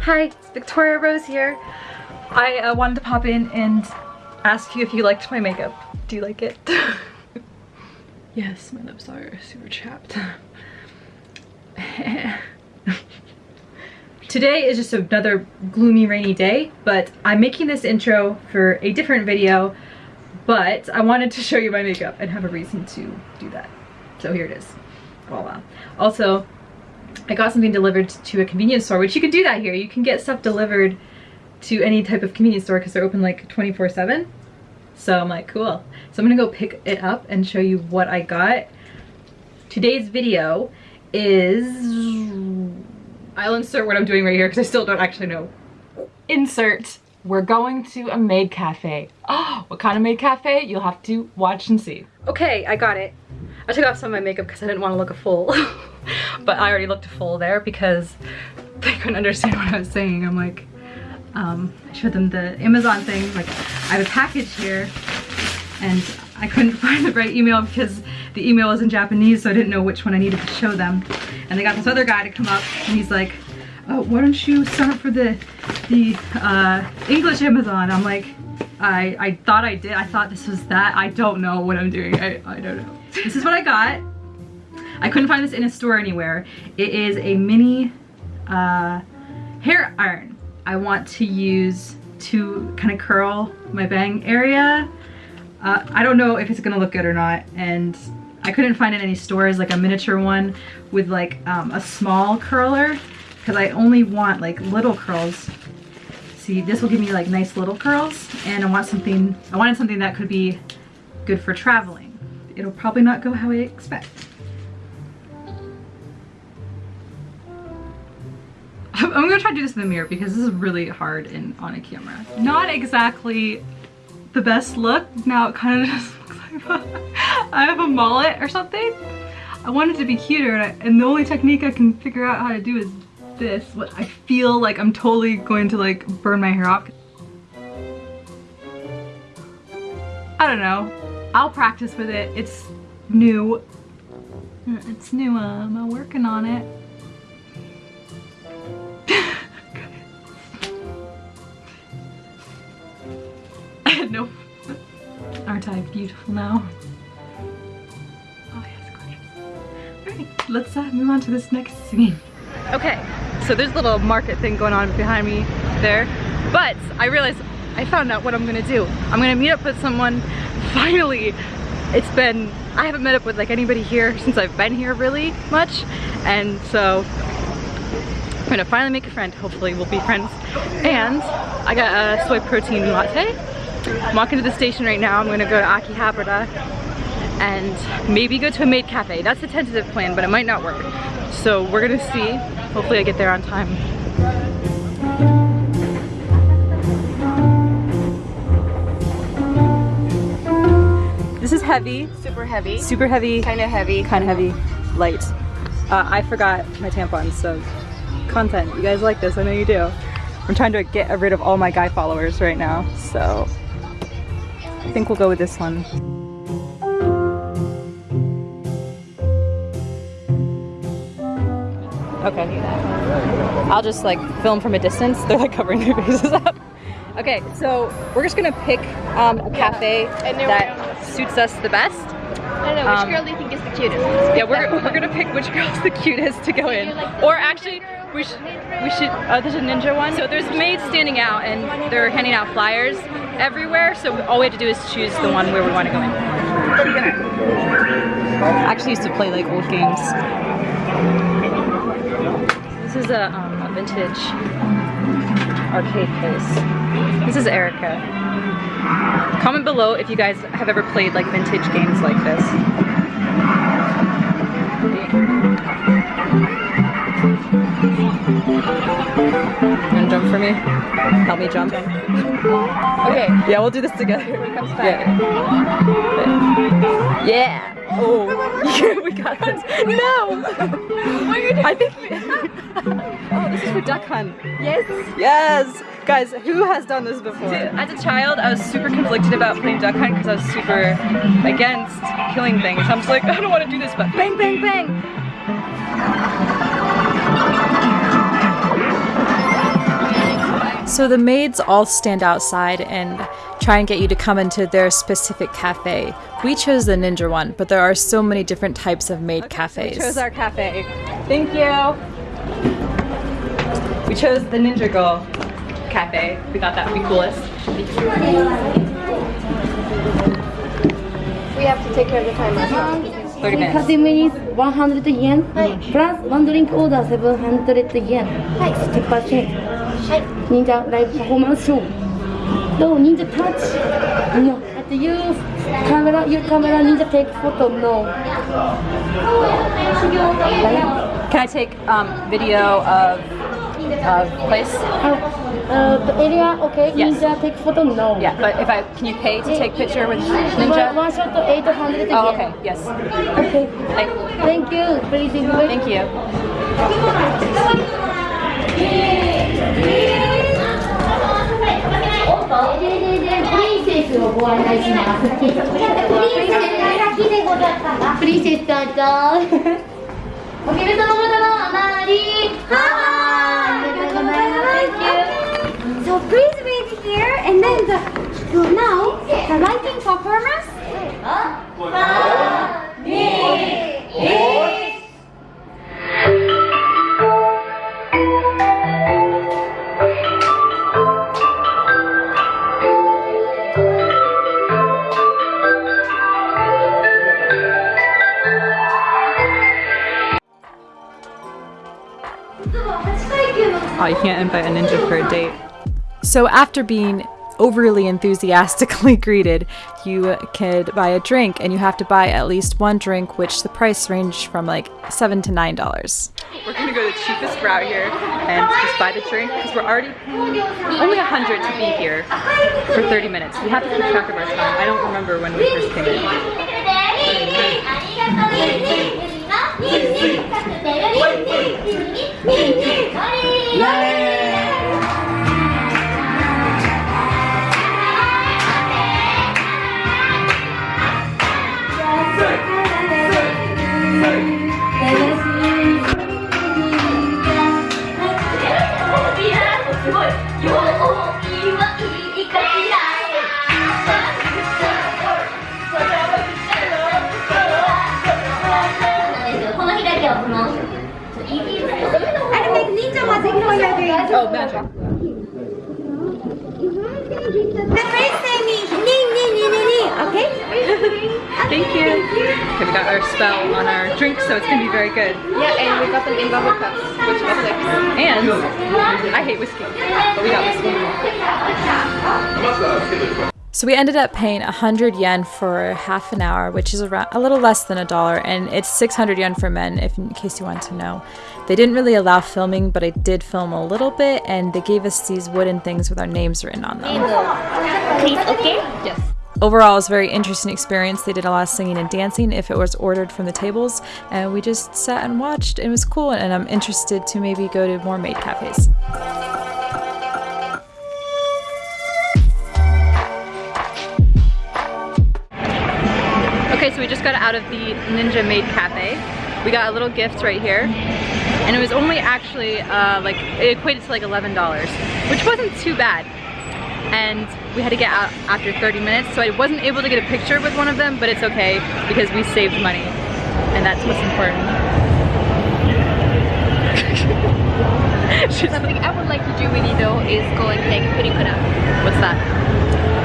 Hi, it's Victoria Rose here. I uh, wanted to pop in and ask you if you liked my makeup. Do you like it? yes, my lips are super chapped. Today is just another gloomy rainy day, but I'm making this intro for a different video, but I wanted to show you my makeup and have a reason to do that. So here it is. Voila. Also, I got something delivered to a convenience store, which you can do that here. You can get stuff delivered to any type of convenience store because they're open like 24 7. So I'm like, cool. So I'm gonna go pick it up and show you what I got. Today's video is, I'll insert what I'm doing right here because I still don't actually know. Insert, we're going to a maid cafe. Oh, what kind of maid cafe? You'll have to watch and see. Okay, I got it. I took off some of my makeup because I didn't want to look a fool. but I already looked a fool there because they couldn't understand what I was saying. I'm like, um, I showed them the Amazon thing. Like, I have a package here and I couldn't find the right email because the email was in Japanese, so I didn't know which one I needed to show them. And they got this other guy to come up and he's like, oh, why don't you sign up for the, the uh, English Amazon? I'm like, I, I thought I did. I thought this was that. I don't know what I'm doing. I, I don't know. This is what I got. I couldn't find this in a store anywhere. It is a mini uh, hair iron. I want to use to kind of curl my bang area. Uh, I don't know if it's gonna look good or not and I couldn't find in any stores like a miniature one with like um, a small curler because I only want like little curls. See, this will give me like nice little curls and I want something, I wanted something that could be good for traveling. It'll probably not go how I expect. I'm gonna try to do this in the mirror because this is really hard in on a camera. Not exactly the best look. Now it kind of just looks like I have a mullet or something. I wanted to be cuter and, I, and the only technique I can figure out how to do is this. What I feel like I'm totally going to like burn my hair off. I don't know. I'll practice with it. It's new. It's new. Um, I'm working on it. No. Aren't I beautiful now? Oh yes, gorgeous. Alright, let's uh, move on to this next scene. Okay, so there's a little market thing going on behind me there. But I realized I found out what I'm gonna do. I'm gonna meet up with someone. Finally, it's been, I haven't met up with like anybody here since I've been here really much. And so I'm gonna finally make a friend. Hopefully we'll be friends. And I got a soy protein latte I'm walking to the station right now. I'm gonna go to Akihabara and maybe go to a maid cafe. That's the tentative plan, but it might not work. So we're gonna see. Hopefully I get there on time. This is heavy. Super heavy. Super heavy. Kind of heavy. Kind of heavy. Light. Uh, I forgot my tampons, so content. You guys like this, I know you do. I'm trying to get rid of all my guy followers right now, so I think we'll go with this one. Okay. I'll just like film from a distance. They're like covering their faces up. Okay, so we're just gonna pick um, a cafe yeah. that suits us the best. I don't know, which um, girl do you think is the cutest? Yeah, we're, we're gonna pick which girl's the cutest to go in. Like or actually, we should, we should, oh, there's a ninja one. So there's maids standing out and they're handing out flyers everywhere. So all we have to do is choose the one where we want to go in. I actually used to play like old games. This is a, um, a vintage arcade place. This is Erica. Comment below if you guys have ever played like vintage games like this. Me? Help me jump. Okay. Yeah, we'll do this together. Yeah. Yeah. Oh, we got this. No! I think. oh, this is for duck hunt. Yes. Yes! Guys, who has done this before? As a child, I was super conflicted about playing duck hunt because I was super against killing things. I'm just like, I don't want to do this, but bang, bang, bang! So the maids all stand outside and try and get you to come into their specific cafe. We chose the ninja one, but there are so many different types of maid okay, cafes. So we chose our cafe. Thank you. We chose the Ninja Girl cafe. We thought that would be coolest. We have to take care of the time. Ourselves. 30 minutes. 30 minutes, 100 yen. Plus one drink order, 700 yen. 50%. はい忍者ライブパフォーマンスショーどう忍者タッチ No at you camera your camera ninja take photo no Can I take um, video of, of place? uh, the area okay Yes. ninja take photo no Yeah, but if I, can you pay to take picture with one, Ninja? one shot 800 yen Oh, okay, yes. okay Thank, thank you please enjoy thank you. プリンセスを プリンセスをご案内しますプリンセスでございますプリンセスどうぞお決めたのものあまりはい3 2 1 invite a ninja for a date. So after being overly enthusiastically greeted, you could buy a drink and you have to buy at least one drink, which the price ranged from like seven to nine dollars. We're gonna go the cheapest route here and just buy the drink because we're already paying only a hundred to be here for 30 minutes. We have to keep track of our time. I don't remember when we first came in. The. Okay. Thank you. Okay, we got our spell on our drink, so it's gonna be very good. Yeah, and we got them in bubble cups, which was like And I hate whiskey, but we got whiskey. So we ended up paying 100 yen for half an hour, which is around a little less than a dollar, and it's 600 yen for men, if in case you want to know. They didn't really allow filming, but I did film a little bit, and they gave us these wooden things with our names written on them. Please, okay. Yes. Overall, it was a very interesting experience. They did a lot of singing and dancing if it was ordered from the tables, and we just sat and watched. It was cool, and I'm interested to maybe go to more maid cafes. Just got out of the Ninja Maid Cafe. We got a little gift right here. And it was only actually, uh, like, it equated to like $11, which wasn't too bad. And we had to get out after 30 minutes, so I wasn't able to get a picture with one of them, but it's okay because we saved money. And that's what's important. Something I would like to do with you though is go and take Purikura, What's that?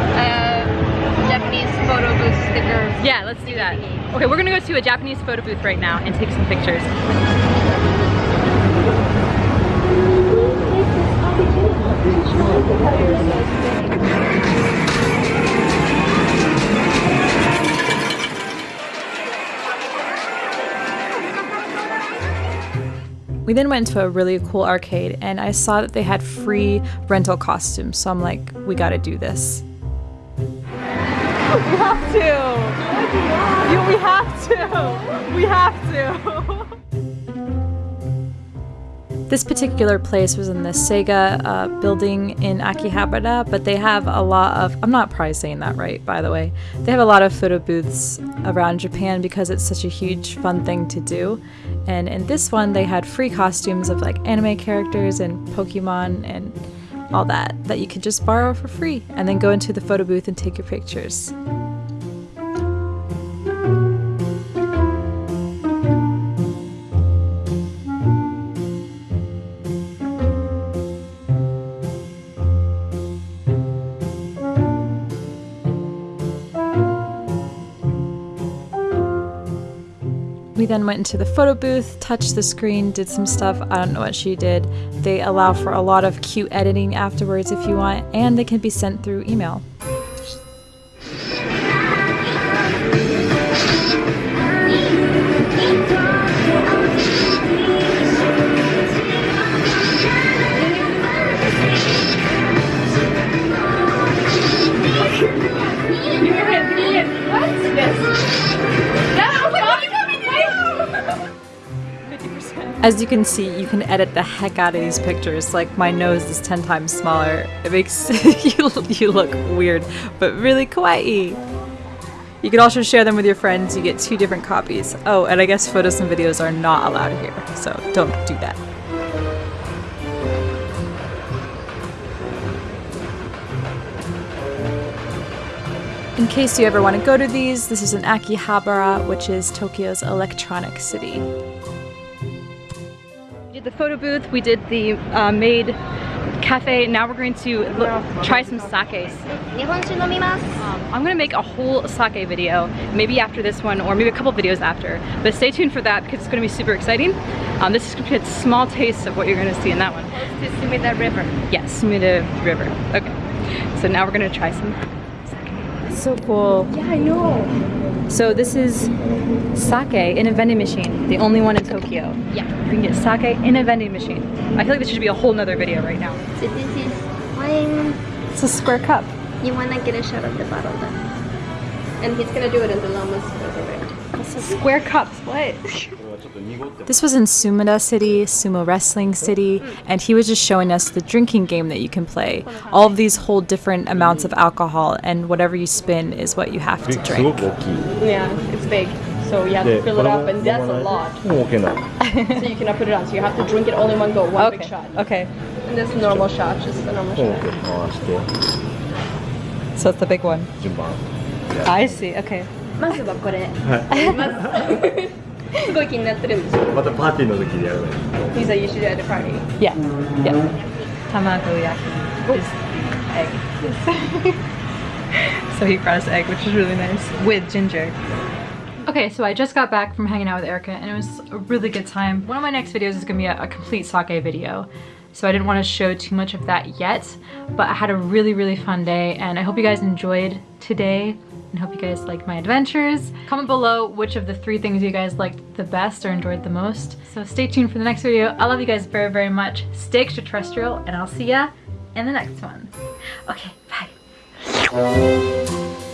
Japanese photo booth sticker. Yeah, let's do that. Okay, we're gonna go to a Japanese photo booth right now and take some pictures. We then went to a really cool arcade, and I saw that they had free rental costumes, so I'm like, we gotta do this. We have to. You, we have to. We have to. This particular place was in the Sega uh, building in Akihabara, but they have a lot of, I'm not probably saying that right, by the way. They have a lot of photo booths around Japan because it's such a huge fun thing to do. And in this one, they had free costumes of like anime characters and Pokemon and all that that you could just borrow for free and then go into the photo booth and take your pictures. We then went into the photo booth, touched the screen, did some stuff. I don't know what she did. They allow for a lot of cute editing afterwards if you want, and they can be sent through email. As you can see, you can edit the heck out of these pictures. Like my nose is 10 times smaller. It makes you, you look weird, but really kawaii. You can also share them with your friends. You get two different copies. Oh, and I guess photos and videos are not allowed here, so don't do that. In case you ever want to go to these, this is in Akihabara, which is Tokyo's electronic city the photo booth, we did the uh, maid cafe, now we're going to try some sakes. Um, I'm gonna make a whole sake video, maybe after this one, or maybe a couple videos after. But stay tuned for that because it's gonna be super exciting. Um, this is gonna be a small taste of what you're gonna see in that one. Sumida River. Yes, Sumida River, okay. So now we're gonna try some so cool. Yeah, I know. So this is sake in a vending machine, the only one in Tokyo. Yeah. You can get sake in a vending machine. I feel like this should be a whole nother video right now. So this is wine. It's a square cup. You wanna get a shot of the bottle then and he's gonna do it in the llamas Square cups, what? this was in Sumida City, Sumo Wrestling City, and he was just showing us the drinking game that you can play. All of these hold different amounts of alcohol, and whatever you spin is what you have to drink. Yeah, it's big. So you have to fill it up, and that's a lot. so you cannot put it on, so you have to drink it all in one go, one okay. big shot. Okay. And that's a normal shot, just a normal shot. So it's the big one. 順番 I see. Okay. まずはこれ。はいまず。すごい気になってるんですよ。またパーティーの時でやるね He said you should do it at a party. Yeah. Yeah. Tamagoyaki is egg. so he brought us egg, which is really nice, with ginger. Okay, so I just got back from hanging out with Erica and it was a really good time. One of my next videos is gonna be a, a complete sake video. So I didn't want to show too much of that yet, but I had a really, really fun day and I hope you guys enjoyed today and hope you guys liked my adventures. Comment below which of the three things you guys liked the best or enjoyed the most. So stay tuned for the next video. I love you guys very, very much. Stay extraterrestrial and I'll see ya in the next one. Okay, bye.